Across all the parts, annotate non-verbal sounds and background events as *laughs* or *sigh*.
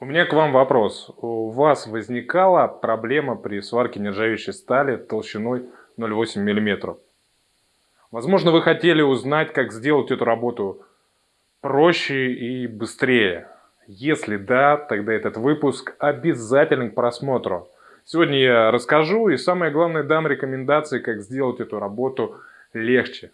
У меня к вам вопрос. У вас возникала проблема при сварке нержавеющей стали толщиной 0,8 мм? Возможно, вы хотели узнать, как сделать эту работу проще и быстрее. Если да, тогда этот выпуск обязателен к просмотру. Сегодня я расскажу и самое главное дам рекомендации, как сделать эту работу легче.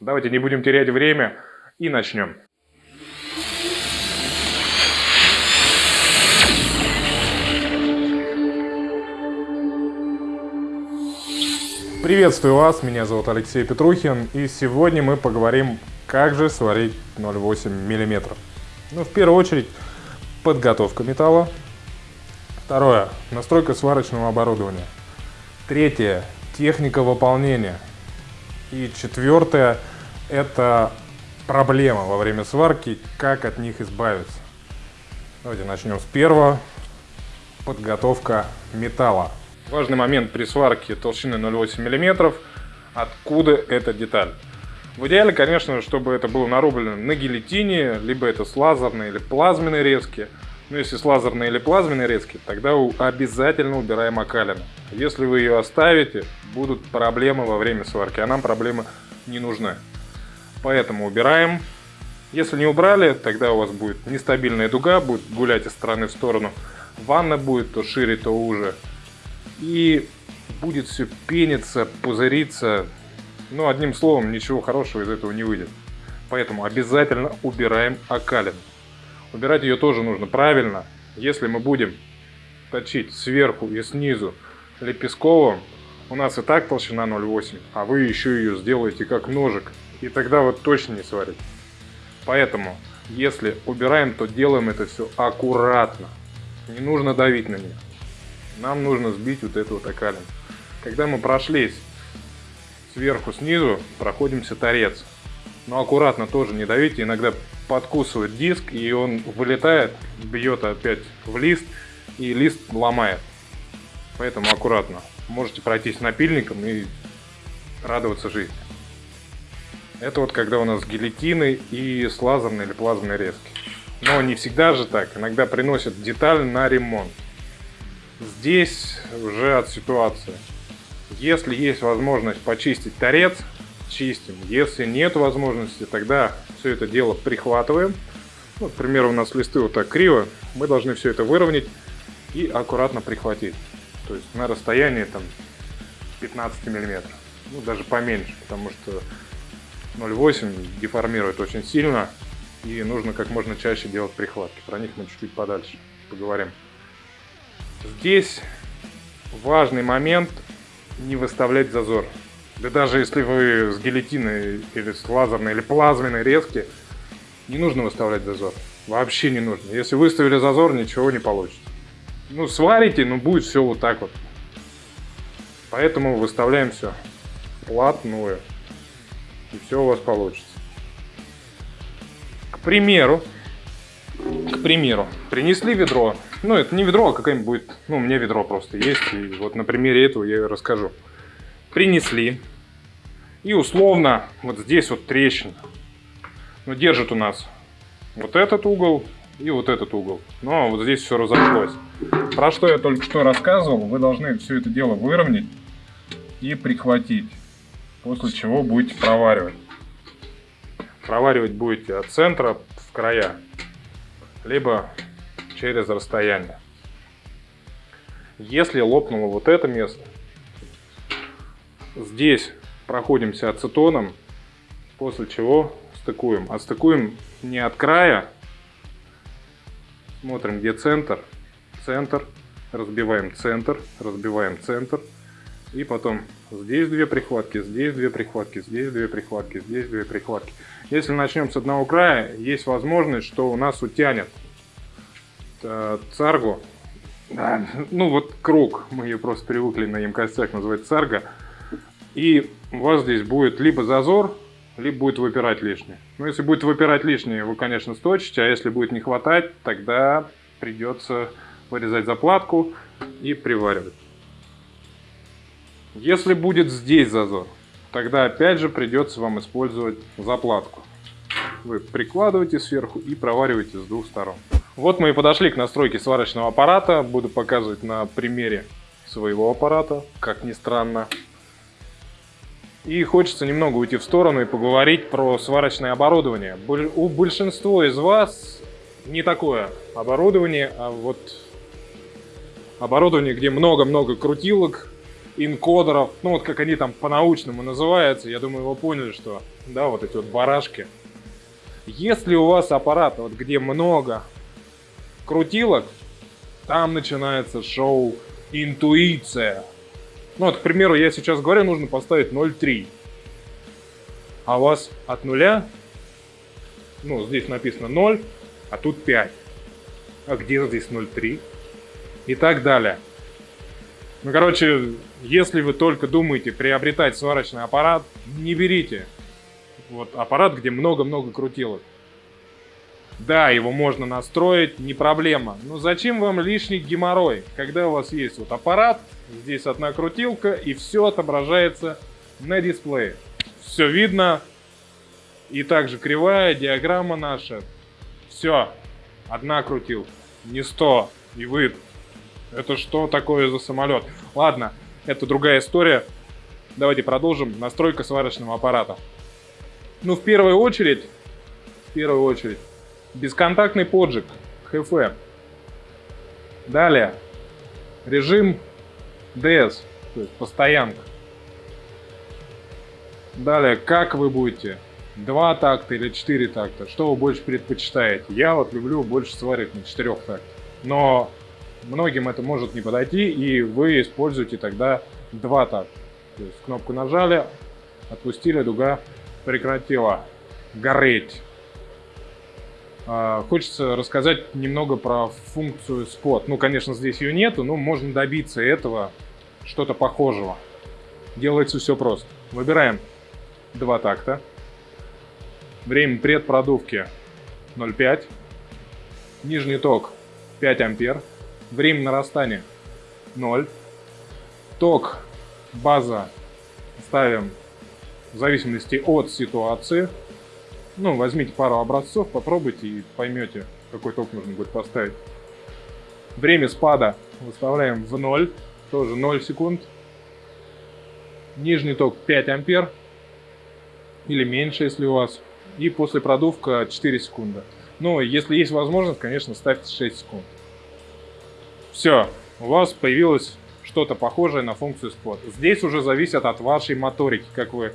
Давайте не будем терять время и начнем. Приветствую вас, меня зовут Алексей Петрухин и сегодня мы поговорим, как же сварить 0,8 мм. Ну, в первую очередь, подготовка металла. Второе, настройка сварочного оборудования. Третье, техника выполнения. И четвертое, это проблема во время сварки, как от них избавиться. Давайте начнем с первого. Подготовка металла. Важный момент при сварке толщины 0,8 мм. Откуда эта деталь? В идеале, конечно, чтобы это было нарублено на гильотине, либо это с лазерной или плазменной резки. Но если с лазерной или плазменной резки, тогда обязательно убираем окалину. Если вы ее оставите, будут проблемы во время сварки, а нам проблемы не нужны. Поэтому убираем. Если не убрали, тогда у вас будет нестабильная дуга, будет гулять из стороны в сторону. Ванна будет то шире, то уже и будет все пениться, пузыриться. Ну, одним словом, ничего хорошего из этого не выйдет. Поэтому обязательно убираем окалин. Убирать ее тоже нужно правильно. Если мы будем точить сверху и снизу лепестковым, у нас и так толщина 0,8, а вы еще ее сделаете как ножик, и тогда вот точно не сварите. Поэтому, если убираем, то делаем это все аккуратно. Не нужно давить на нее нам нужно сбить вот эту вот окалину. Когда мы прошлись сверху снизу, проходимся торец. Но аккуратно тоже не давите, иногда подкусывает диск, и он вылетает, бьет опять в лист, и лист ломает. Поэтому аккуратно. Можете пройтись напильником и радоваться жизни. Это вот когда у нас гильотины и с лазерной или плазменной резки. Но не всегда же так. Иногда приносят деталь на ремонт. Здесь уже от ситуации. Если есть возможность почистить торец, чистим. Если нет возможности, тогда все это дело прихватываем. Ну, к у нас листы вот так криво. Мы должны все это выровнять и аккуратно прихватить. То есть на расстоянии там 15 миллиметров. Ну, даже поменьше, потому что 0,8 деформирует очень сильно. И нужно как можно чаще делать прихватки. Про них мы чуть-чуть подальше поговорим. Здесь важный момент не выставлять зазор. Да даже если вы с гильотиной или с лазерной или плазменной резки, не нужно выставлять зазор. Вообще не нужно. Если выставили зазор, ничего не получится. Ну, сварите, но будет все вот так вот. Поэтому выставляем все плотную. И все у вас получится. К примеру, к примеру, принесли ведро. Ну, это не ведро, а какое-нибудь будет... Ну, у меня ведро просто есть. И вот на примере этого я расскажу. Принесли. И условно вот здесь вот трещина. Ну, держит у нас вот этот угол и вот этот угол. Но вот здесь все разошлось. Про что я только что рассказывал, вы должны все это дело выровнять и прихватить. После чего будете проваривать. Проваривать будете от центра в края либо через расстояние. Если лопнуло вот это место, здесь проходимся ацетоном, после чего стыкуем. Отстыкуем не от края, смотрим где центр, центр, разбиваем центр, разбиваем центр, и потом здесь две прихватки, здесь две прихватки, здесь две прихватки, здесь две прихватки. Если начнем с одного края, есть возможность, что у нас утянет царгу. Да, ну вот круг, мы ее просто привыкли на емкостях называть царга. И у вас здесь будет либо зазор, либо будет выпирать лишнее. Ну, если будет выпирать лишнее, вы, конечно, сточите, а если будет не хватать, тогда придется вырезать заплатку и приваривать. Если будет здесь зазор, тогда опять же придется вам использовать заплатку. Вы прикладываете сверху и провариваете с двух сторон. Вот мы и подошли к настройке сварочного аппарата. Буду показывать на примере своего аппарата, как ни странно. И хочется немного уйти в сторону и поговорить про сварочное оборудование. У большинства из вас не такое оборудование, а вот оборудование, где много-много крутилок, инкодеров, ну вот как они там по-научному называются, я думаю, вы поняли, что, да, вот эти вот барашки. Если у вас аппарат, вот где много крутилок, там начинается шоу интуиция. Ну вот, к примеру, я сейчас говорю, нужно поставить 0,3. А у вас от нуля, ну, здесь написано 0, а тут 5. А где здесь 0,3? И так далее. Ну, короче, если вы только думаете приобретать сварочный аппарат, не берите. Вот аппарат, где много-много крутилок. Да, его можно настроить, не проблема. Но зачем вам лишний геморрой, когда у вас есть вот аппарат, здесь одна крутилка, и все отображается на дисплее. Все видно, и также кривая диаграмма наша. Все, одна крутилка, не 100, и вы... Это что такое за самолет? Ладно, это другая история. Давайте продолжим. Настройка сварочного аппарата. Ну, в первую очередь, в первую очередь, Бесконтактный поджиг, ХФ. Далее, режим DS, то есть постоянка. Далее, как вы будете, два такта или четыре такта, что вы больше предпочитаете? Я вот люблю больше сварить на четырех тактах, но многим это может не подойти, и вы используете тогда два такта. То есть кнопку нажали, отпустили, дуга прекратила гореть. А, хочется рассказать немного про функцию спот. Ну, конечно, здесь ее нету, но можно добиться этого, что-то похожего. Делается все просто. Выбираем два такта. Время предпродувки 0,5. Нижний ток 5 ампер. Время нарастания 0. Ток база ставим в зависимости от ситуации. Ну, возьмите пару образцов, попробуйте и поймете, какой ток нужно будет поставить. Время спада выставляем в 0, тоже 0 секунд. Нижний ток 5 ампер или меньше, если у вас. И после продувка 4 секунды. Ну, если есть возможность, конечно, ставьте 6 секунд. Все, у вас появилось что-то похожее на функцию спот. Здесь уже зависит от вашей моторики, как вы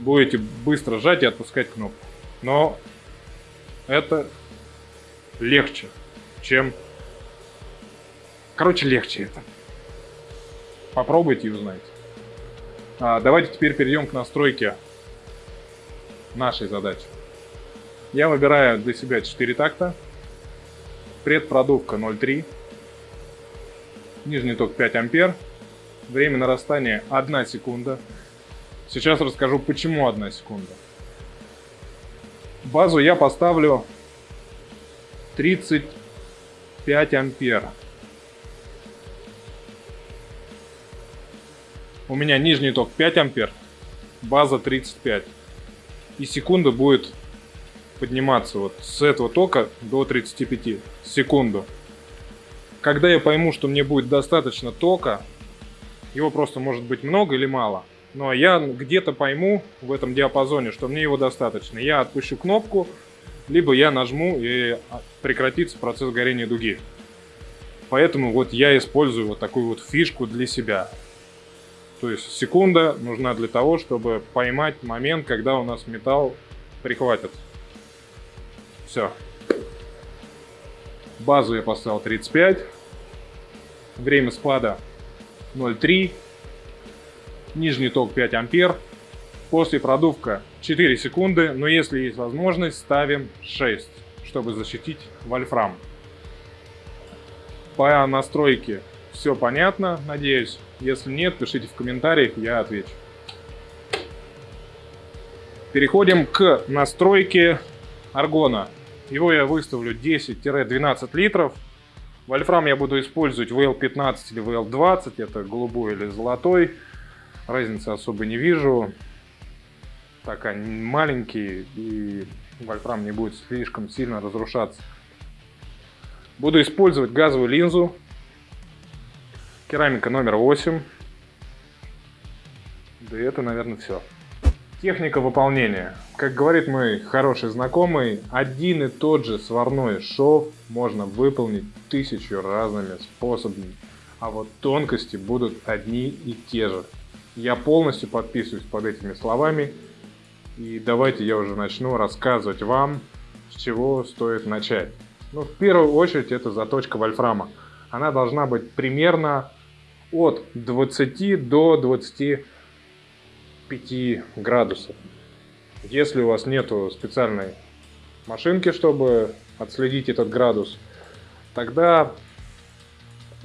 будете быстро сжать и отпускать кнопку. Но это легче, чем... Короче, легче это. Попробуйте и узнайте. А, давайте теперь перейдем к настройке нашей задачи. Я выбираю для себя 4 такта. Предпродувка 0,3. Нижний ток 5 ампер. Время нарастания 1 секунда. Сейчас расскажу, почему 1 секунда. Базу я поставлю 35 ампер. У меня нижний ток 5 ампер, база 35. И секунда будет подниматься вот с этого тока до 35 секунду. Когда я пойму, что мне будет достаточно тока, его просто может быть много или мало, но я где-то пойму в этом диапазоне, что мне его достаточно. Я отпущу кнопку, либо я нажму и прекратится процесс горения дуги. Поэтому вот я использую вот такую вот фишку для себя. То есть секунда нужна для того, чтобы поймать момент, когда у нас металл прихватит. Все. Базу я поставил 35. Время спада 0,3 нижний ток 5 ампер, после продувка 4 секунды, но если есть возможность, ставим 6, чтобы защитить вольфрам. По настройке все понятно, надеюсь. Если нет, пишите в комментариях, я отвечу. Переходим к настройке аргона. Его я выставлю 10-12 литров. Вольфрам я буду использовать VL15 или VL20, это голубой или золотой разницы особо не вижу. Так, они маленькие, и вольфрам не будет слишком сильно разрушаться. Буду использовать газовую линзу. Керамика номер 8. Да и это, наверное, все. Техника выполнения. Как говорит мой хороший знакомый, один и тот же сварной шов можно выполнить тысячу разными способами, а вот тонкости будут одни и те же. Я полностью подписываюсь под этими словами, и давайте я уже начну рассказывать вам, с чего стоит начать. Ну, в первую очередь, это заточка вольфрама. Она должна быть примерно от 20 до 20 5 градусов. Если у вас нету специальной машинки, чтобы отследить этот градус, тогда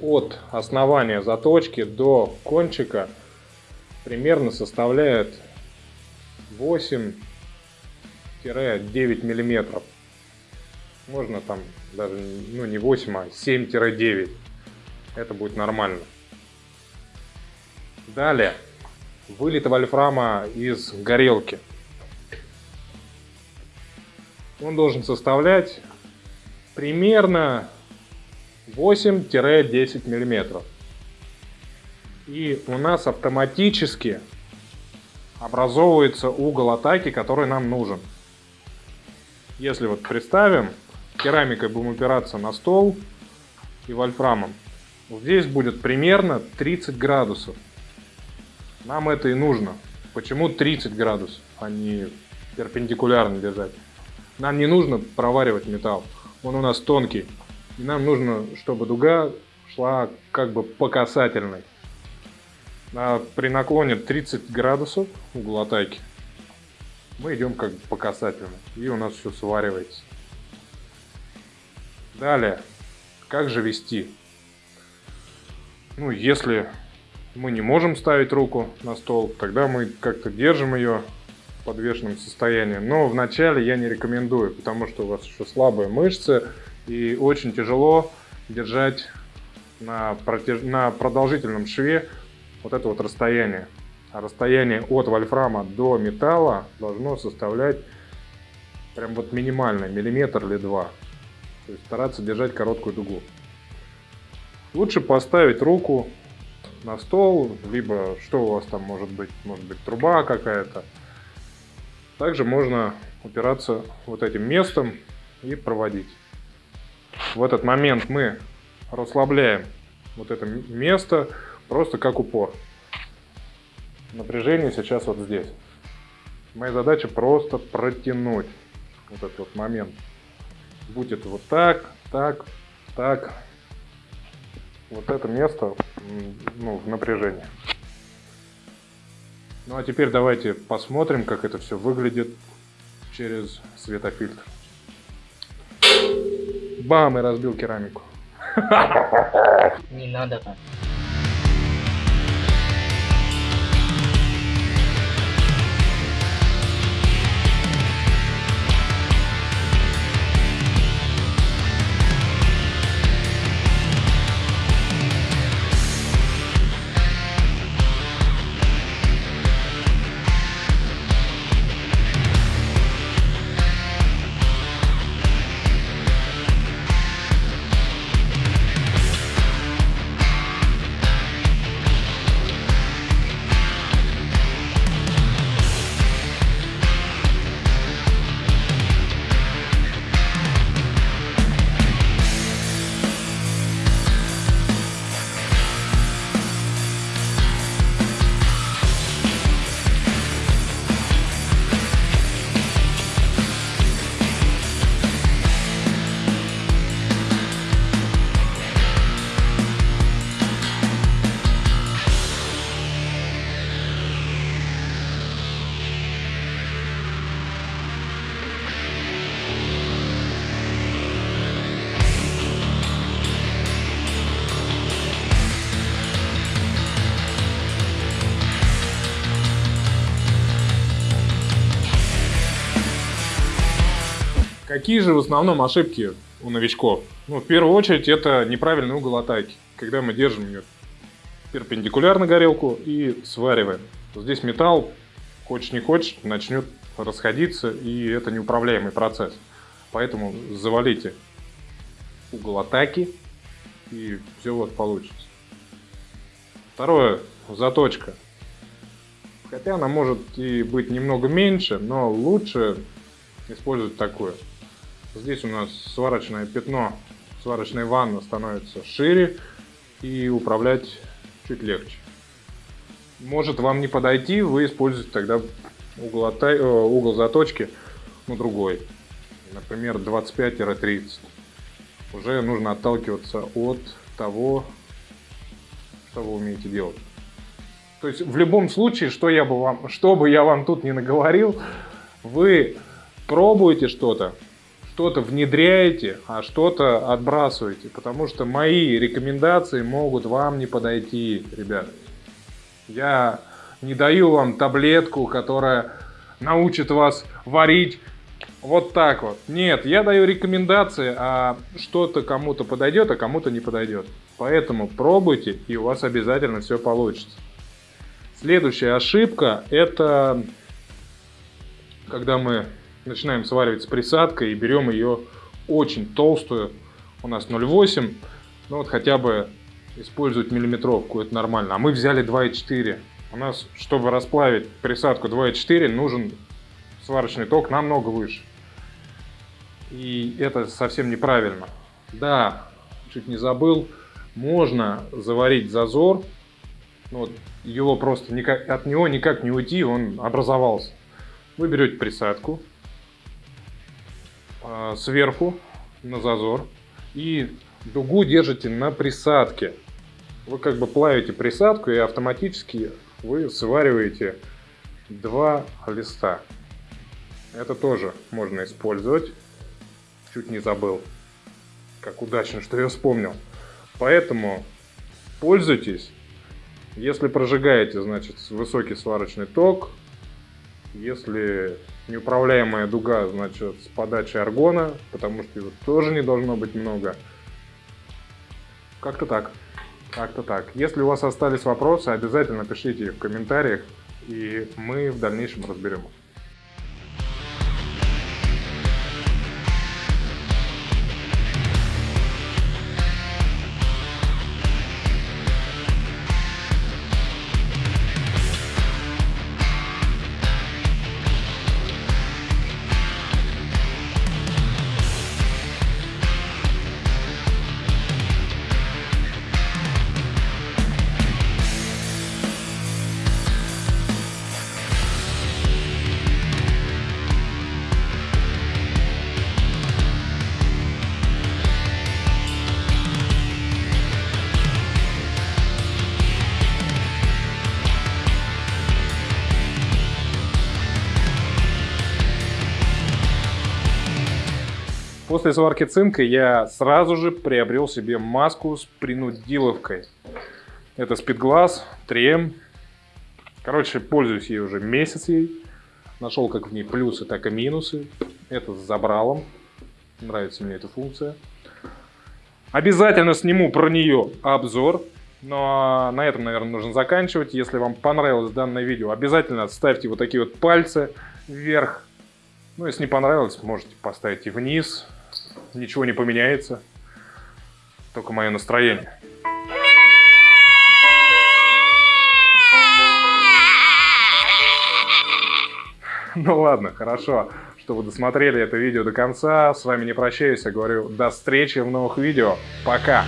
от основания заточки до кончика примерно составляет 8-9 миллиметров. Можно там даже ну, не 8, а 7-9. Это будет нормально. Далее вылета вольфрама из горелки. Он должен составлять примерно 8-10 миллиметров. И у нас автоматически образовывается угол атаки, который нам нужен. Если вот представим, керамикой будем упираться на стол и вольфрамом, вот здесь будет примерно 30 градусов. Нам это и нужно. Почему 30 градусов, а не перпендикулярно держать? Нам не нужно проваривать металл. Он у нас тонкий. И нам нужно, чтобы дуга шла как бы по касательной. При наклоне 30 градусов угол атаки мы идем как бы по касательной. И у нас все сваривается. Далее. Как же вести? Ну, если мы не можем ставить руку на стол, тогда мы как-то держим ее в подвешенном состоянии. Но вначале я не рекомендую, потому что у вас еще слабые мышцы и очень тяжело держать на, протяж... на продолжительном шве вот это вот расстояние. А расстояние от вольфрама до металла должно составлять прям вот минимально, миллиметр или два. То есть стараться держать короткую дугу. Лучше поставить руку на стол, либо что у вас там может быть, может быть труба какая-то. Также можно упираться вот этим местом и проводить. В этот момент мы расслабляем вот это место просто как упор. Напряжение сейчас вот здесь. Моя задача просто протянуть вот этот вот момент. Будет вот так, так, так, вот это место ну, в напряжении. Ну а теперь давайте посмотрим, как это все выглядит через светофильтр. Бам, и разбил керамику. *laughs* Не надо так. Какие же в основном ошибки у новичков? Ну, в первую очередь, это неправильный угол атаки. Когда мы держим ее перпендикулярно горелку и свариваем. Здесь металл, хочешь не хочешь, начнет расходиться, и это неуправляемый процесс. Поэтому завалите угол атаки, и все вот получится. Второе, заточка. Хотя она может и быть немного меньше, но лучше использовать такую. Здесь у нас сварочное пятно, сварочная ванна становится шире и управлять чуть легче. Может вам не подойти, вы используете тогда угол, ота... Э, угол заточки, ну другой. Например, 25-30. Уже нужно отталкиваться от того, что вы умеете делать. То есть в любом случае, что, я бы вам, что бы я вам тут не наговорил, вы пробуете что-то, что-то внедряете, а что-то отбрасываете. Потому что мои рекомендации могут вам не подойти, ребят. Я не даю вам таблетку, которая научит вас варить вот так вот. Нет, я даю рекомендации, а что-то кому-то подойдет, а кому-то не подойдет. Поэтому пробуйте, и у вас обязательно все получится. Следующая ошибка – это когда мы начинаем сваривать с присадкой и берем ее очень толстую, у нас 0,8, ну вот хотя бы использовать миллиметровку, это нормально. А мы взяли 2,4. У нас, чтобы расплавить присадку 2,4, нужен сварочный ток намного выше. И это совсем неправильно. Да, чуть не забыл, можно заварить зазор, ну вот его просто никак, от него никак не уйти, он образовался. Вы берете присадку сверху на зазор и дугу держите на присадке. Вы как бы плавите присадку и автоматически вы свариваете два листа. Это тоже можно использовать. Чуть не забыл. Как удачно, что я вспомнил. Поэтому пользуйтесь. Если прожигаете, значит, высокий сварочный ток. Если неуправляемая дуга, значит, с подачей аргона, потому что его тоже не должно быть много. Как-то так. Как-то так. Если у вас остались вопросы, обязательно пишите их в комментариях, и мы в дальнейшем разберем их. После сварки цинка я сразу же приобрел себе маску с принудиловкой. Это Speedglass 3M. Короче, пользуюсь ей уже месяц ей. Нашел как в ней плюсы, так и минусы. Это с забралом. Нравится мне эта функция. Обязательно сниму про нее обзор. Но на этом, наверное, нужно заканчивать. Если вам понравилось данное видео, обязательно ставьте вот такие вот пальцы вверх. Ну, если не понравилось, можете поставить и вниз ничего не поменяется, только мое настроение. Ну ладно, хорошо, что вы досмотрели это видео до конца. С вами не прощаюсь, я говорю до встречи в новых видео. Пока!